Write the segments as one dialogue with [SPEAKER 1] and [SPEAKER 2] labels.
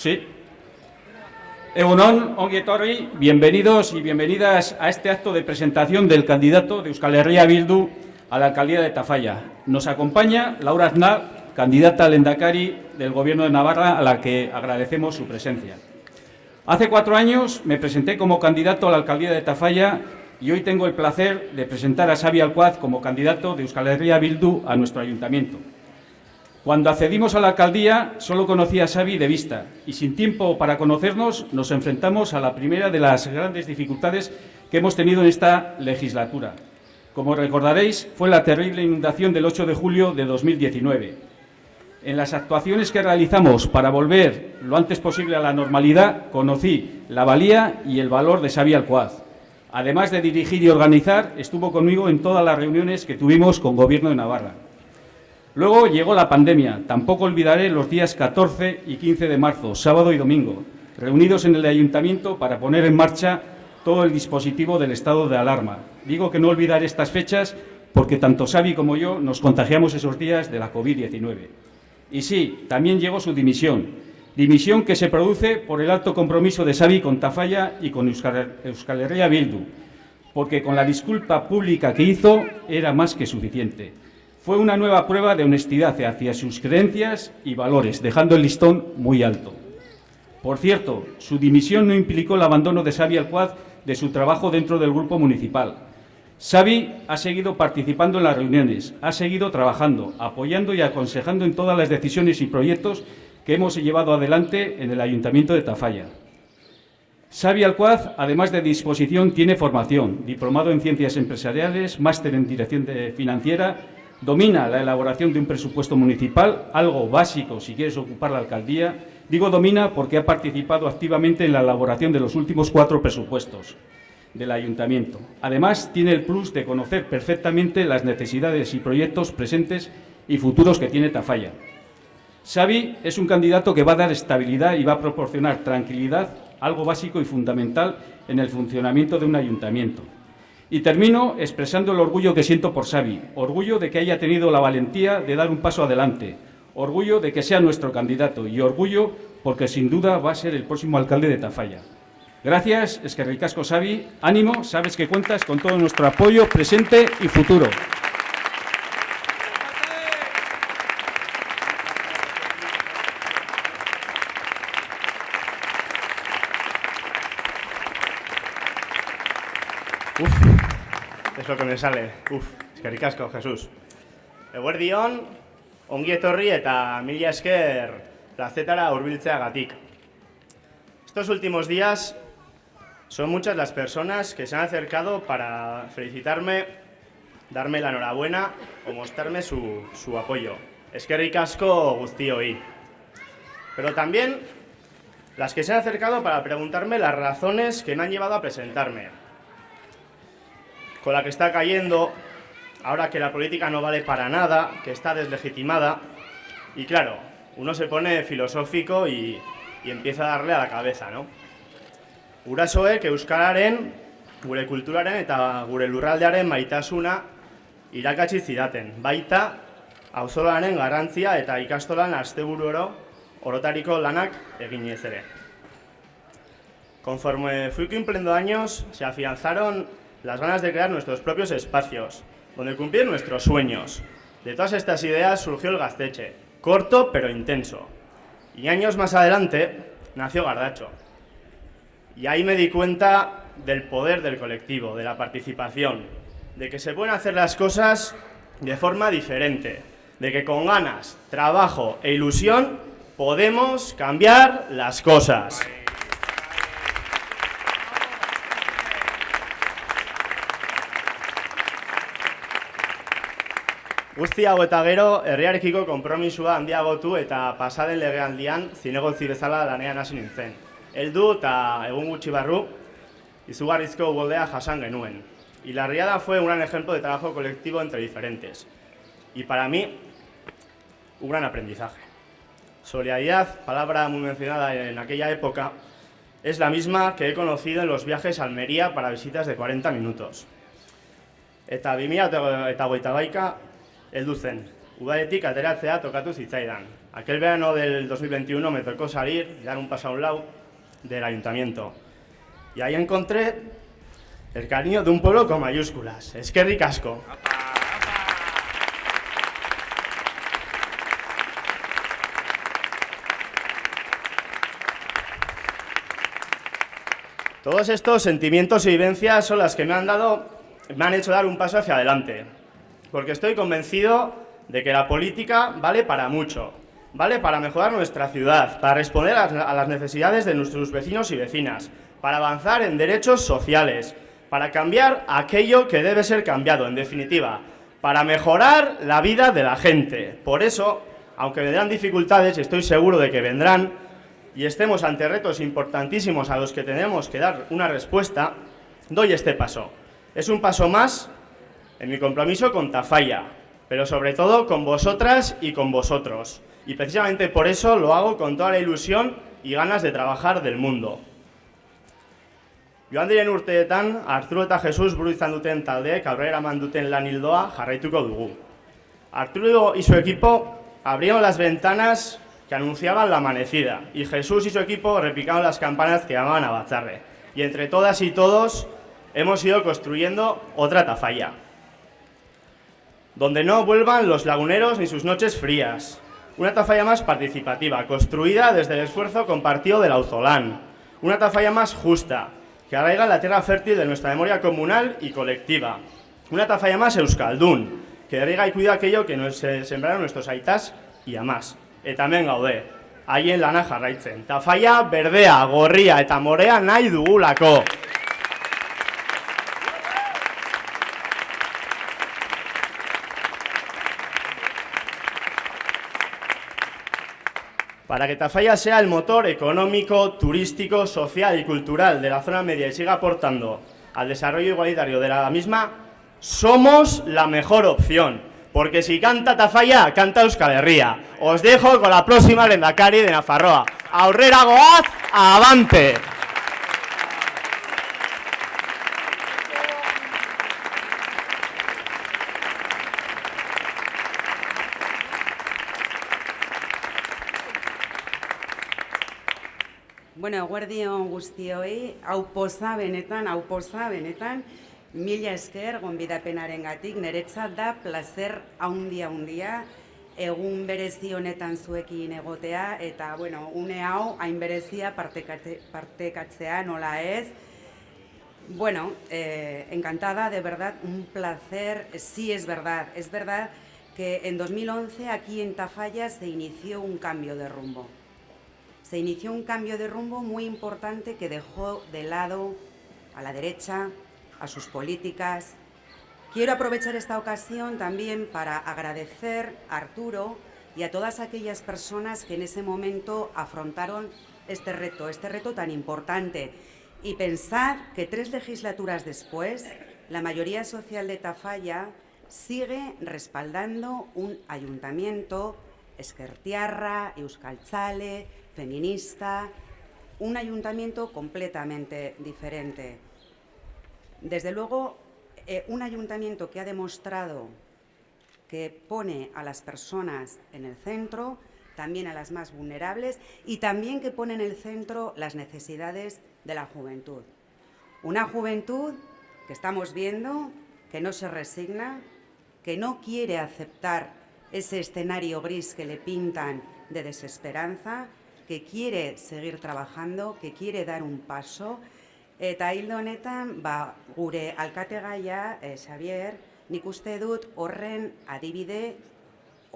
[SPEAKER 1] Sí. Egunon, bienvenidos y bienvenidas a este acto de presentación del candidato de Euskal Herria Bildu a la alcaldía de Tafalla. Nos acompaña Laura Aznar, candidata al Endacari del Gobierno de Navarra, a la que agradecemos su presencia. Hace cuatro años me presenté como candidato a la alcaldía de Tafalla y hoy tengo el placer de presentar a Xavi Alcuaz como candidato de Euskal Herria Bildu a nuestro ayuntamiento. Cuando accedimos a la alcaldía solo conocía a Xavi de vista y sin tiempo para conocernos nos enfrentamos a la primera de las grandes dificultades que hemos tenido en esta legislatura. Como recordaréis, fue la terrible inundación del 8 de julio de 2019. En las actuaciones que realizamos para volver lo antes posible a la normalidad, conocí la valía y el valor de Xavi Alcoaz. Además de dirigir y organizar, estuvo conmigo en todas las reuniones que tuvimos con Gobierno de Navarra. Luego llegó la pandemia. Tampoco olvidaré los días 14 y 15 de marzo, sábado y domingo, reunidos en el ayuntamiento para poner en marcha todo el dispositivo del estado de alarma. Digo que no olvidaré estas fechas porque tanto Xavi como yo nos contagiamos esos días de la COVID-19. Y sí, también llegó su dimisión. Dimisión que se produce por el alto compromiso de Xavi con Tafalla y con Euskal, Herria Bildu, porque con la disculpa pública que hizo era más que suficiente. Fue una nueva prueba de honestidad hacia sus creencias y valores, dejando el listón muy alto. Por cierto, su dimisión no implicó el abandono de Xavi Alcuaz de su trabajo dentro del grupo municipal. Xavi ha seguido participando en las reuniones, ha seguido trabajando, apoyando y aconsejando en todas las decisiones y proyectos que hemos llevado adelante en el Ayuntamiento de Tafalla. Xavi Alcuaz, además de disposición, tiene formación, diplomado en Ciencias Empresariales, máster en Dirección Financiera, domina la elaboración de un presupuesto municipal, algo básico si quieres ocupar la alcaldía. Digo domina porque ha participado activamente en la elaboración de los últimos cuatro presupuestos del ayuntamiento. Además, tiene el plus de conocer perfectamente las necesidades y proyectos presentes y futuros que tiene Tafalla. Xavi es un candidato que va a dar estabilidad y va a proporcionar tranquilidad, algo básico y fundamental en el funcionamiento de un ayuntamiento. Y termino expresando el orgullo que siento por Xavi, orgullo de que haya tenido la valentía de dar un paso adelante, orgullo de que sea nuestro candidato y orgullo porque sin duda va a ser el próximo alcalde de Tafalla. Gracias, es que ricasco Xavi, ánimo, sabes que cuentas con todo nuestro apoyo presente y futuro.
[SPEAKER 2] Uf, es lo que me sale. Uf, eskerrik asko, Jesús. Eguerdion, ongi etorri eta mila esker plazetara hurbiltzeagatik. Estos últimos días son muchas las personas que se han acercado para felicitarme, darme la enhorabuena o mostrarme su, su apoyo. Eskerrik asko guztioi. Pero también las que se han acercado para preguntarme las razones que me han llevado a presentarme con la que está cayendo, ahora que la política no vale para nada, que está deslegitimada. Y claro, uno se pone filosófico y, y empieza a darle a la cabeza, ¿no? Urasoek euskararen, gure kulturaren eta gure lurraldearen maitasuna irakatsi zidaten. Baita auzolaren garrantzia eta ikastolan asteburu oro orotariko lanak eginez ere. Conforme fui cumpliendo años, se afianzaron las ganas de crear nuestros propios espacios, donde cumplir nuestros sueños. De todas estas ideas surgió el Gazteche, corto pero intenso. Y años más adelante nació Gardacho. Y ahí me di cuenta del poder del colectivo, de la participación, de que se pueden hacer las cosas de forma diferente, de que con ganas, trabajo e ilusión podemos cambiar las cosas. Guzti hau eta gero, herriarekiko konpromisua handiagotu eta pasaden legealdian zinegotzi bezala lanean hasi nintzen. Heldu eta egun gutxi barru, izugarrizko ugoldea jasan genuen. Y la riada fue un gran ejemplo de trabajo colectivo entre diferentes. Y para mí, un gran aprendizaje. Solidaridad, palabra muy mencionada en aquella época, es la misma que he conocido en los viajes a Almería para visitas de 40 minutos. Eta 2000 eta goita baika, heldu zen. udaletik ateratzea tokatu zitzaidan. Aquel verano del 2021 me tocó salir, dar un paso a un lado del ayuntamiento. Y ahí encontré el cariño de un pueblo con mayúsculas. Es que ricasco. Todos estos sentimientos y vivencias son las que me han dado, me han hecho dar un paso hacia adelante, porque estoy convencido de que la política vale para mucho, vale para mejorar nuestra ciudad, para responder a las necesidades de nuestros vecinos y vecinas, para avanzar en derechos sociales, para cambiar aquello que debe ser cambiado, en definitiva, para mejorar la vida de la gente. Por eso, aunque vendrán dificultades, y estoy seguro de que vendrán, y estemos ante retos importantísimos a los que tenemos que dar una respuesta, doy este paso. Es un paso más en mi compromiso con Tafalla, pero sobre todo con vosotras y con vosotros. Y precisamente por eso lo hago con toda la ilusión y ganas de trabajar del mundo. Joan diren urteetan, Arturo eta Jesus buru izan duten taldeek aurrera eman duten lan hildoa jarraituko dugu. Arturo y su equipo abrieron las ventanas que anunciaban la amanecida y Jesús y su equipo repicaron las campanas que llamaban a Batzarre. Y entre todas y todos hemos ido construyendo otra tafalla. Donde no vuelvan los laguneros ni sus noches frías. Una tafalla más participativa, construida desde el esfuerzo compartido del Auzolán. Una tafalla más justa, que arraiga la tierra fértil de nuestra memoria comunal y colectiva. Una tafalla más euskaldún, que riega y cuida aquello que nos sembraron nuestros aitas y amás. Eta hemen gaude, haien lana jarraitzen. Tafaia berdea, gorria eta morea nahi. Para que Tafalla sea el motor económico, turístico, social y cultural de la zona media y siga aportando al desarrollo igualitario de la misma, somos la mejor opción. Porque si canta Tafalla, canta Euskal Herria. Os dejo con la próxima Lendakari de Nafarroa. Aurrera goaz, avante.
[SPEAKER 3] Bueno, eguerdion guztioi, hau poza benetan, hau poza benetan, mila esker gonbidapenaren gatik, niretzat da placer haundia haundia, egun berezi honetan zuekin egotea, eta, bueno, une hau, hain berezia partekatzea, nola ez. Bueno, eh, encantada, de verdad, un placer, sí es verdad, es verdad que en 2011 aquí en Tafalla se inició un cambio de rumbo se inició un cambio de rumbo muy importante que dejó de lado a la derecha, a sus políticas. Quiero aprovechar esta ocasión también para agradecer a Arturo y a todas aquellas personas que en ese momento afrontaron este reto, este reto tan importante. Y pensar que tres legislaturas después, la mayoría social de Tafalla sigue respaldando un ayuntamiento, Esquertiarra, Euskaltzale, feminista, un ayuntamiento completamente diferente. Desde luego, eh, un ayuntamiento que ha demostrado que pone a las personas en el centro, también a las más vulnerables y también que pone en el centro las necesidades de la juventud. Una juventud que estamos viendo que no se resigna, que no quiere aceptar ese escenario gris que le pintan de desesperanza, que quiere seguir trabajando, que quiere dar un paso, eta hildo honetan, ba, gure alkategaia, eh, Xavier, nik uste dut horren adibide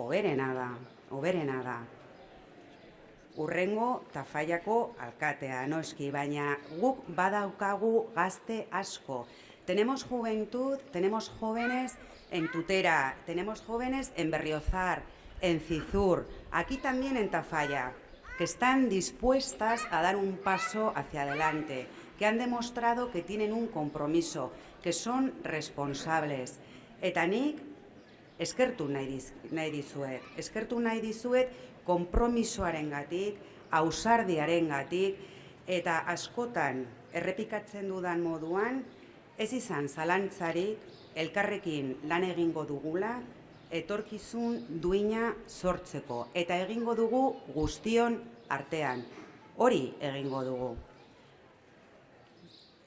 [SPEAKER 3] oberena da, oberena da. Urrengo tafaiako alkatea, noski, baina guk badaukagu gazte asko. Tenemos juventud, tenemos jóvenes en Tutera, tenemos jóvenes en Berriozar, en Cizur, aquí también en Tafalla que están dispuestas a dar un paso hacia adelante, que han demostrado que tienen un compromiso, que son responsables. Eta nik eskertu nahi, diz, dizuet. Eskertu nahi dizuet kompromisoaren gatik, ausardiaren gatik, eta askotan errepikatzen dudan moduan, ez izan zalantzarik elkarrekin lan egingo dugula, etorkizun duina sortzeko eta egingo dugu artean. Hori egingo dugu.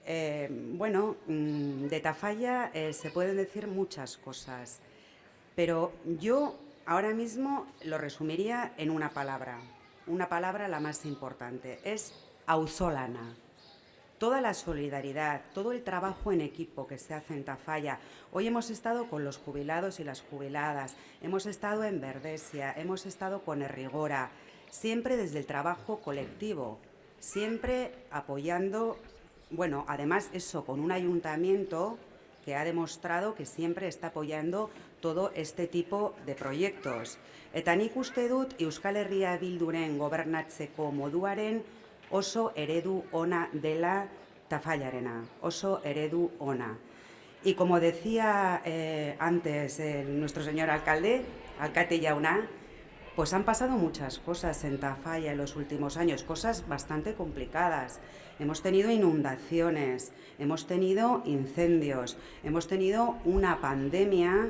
[SPEAKER 3] Eh, bueno, mm, de Tafalla eh, se pueden decir muchas cosas, pero yo ahora mismo lo resumiría en una palabra, una palabra la más importante, es auzolana. Toda la solidaridad, todo el trabajo en equipo que se hace en Tafalla. Hoy hemos estado con los jubilados y las jubiladas, hemos estado en Verdesia, hemos estado con Errigora, siempre desde el trabajo colectivo, siempre apoyando bueno, además eso, con un ayuntamiento que ha demostrado que siempre está apoyando todo este tipo de proyectos. Eta nik uste Euskal Herria gobernatzeko moduaren oso eredu ona dela tafallarena, oso eredu ona. Y como decía eh, antes el, nuestro señor alcalde, alcalde Yauna, pues han pasado muchas cosas en Tafalla en los últimos años, cosas bastante complicadas. Hemos tenido inundaciones, hemos tenido incendios, hemos tenido una pandemia.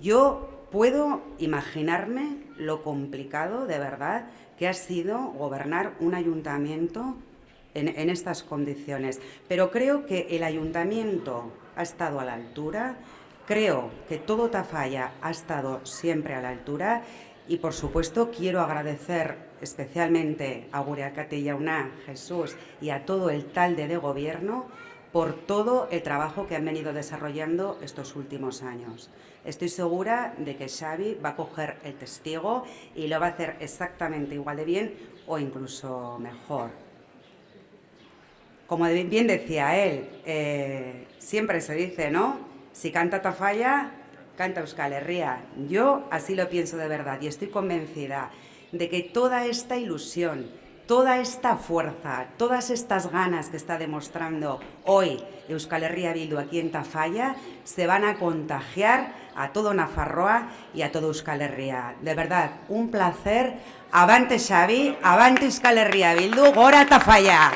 [SPEAKER 3] Yo puedo imaginarme lo complicado, de verdad, que ha sido gobernar un ayuntamiento en, estas condiciones. Pero creo que el ayuntamiento ha estado a la altura, creo que todo Tafalla ha estado siempre a la altura y por supuesto quiero agradecer especialmente a Guriacate Yauna, Jesús y a todo el talde de gobierno por todo el trabajo que han venido desarrollando estos últimos años. Estoy segura de que Xavi va a coger el testigo y lo va a hacer exactamente igual de bien o incluso mejor. Como bien decía él, eh, siempre se dice, ¿no? Si canta Tafalla, canta Euskal Herria. Yo así lo pienso de verdad y estoy convencida de que toda esta ilusión, toda esta fuerza, todas estas ganas que está demostrando hoy Euskal Herria Bildu aquí en Tafalla se van a contagiar a todo Nafarroa y a todo Euskal Herria. De verdad, un placer. Avante Xavi, avante Euskal Herria Bildu, gora Tafalla.